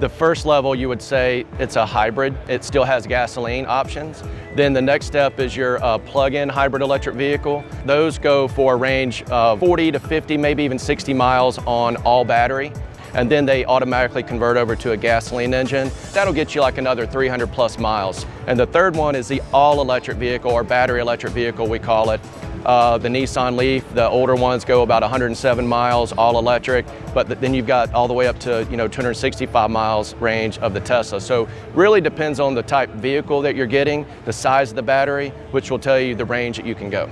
The first level, you would say it's a hybrid. It still has gasoline options. Then the next step is your uh, plug-in hybrid electric vehicle. Those go for a range of 40 to 50, maybe even 60 miles on all battery. And then they automatically convert over to a gasoline engine. That'll get you like another 300 plus miles. And the third one is the all electric vehicle or battery electric vehicle, we call it. Uh, the Nissan Leaf, the older ones go about 107 miles, all electric, but th then you've got all the way up to you know 265 miles range of the Tesla. So really depends on the type vehicle that you're getting, the size of the battery, which will tell you the range that you can go.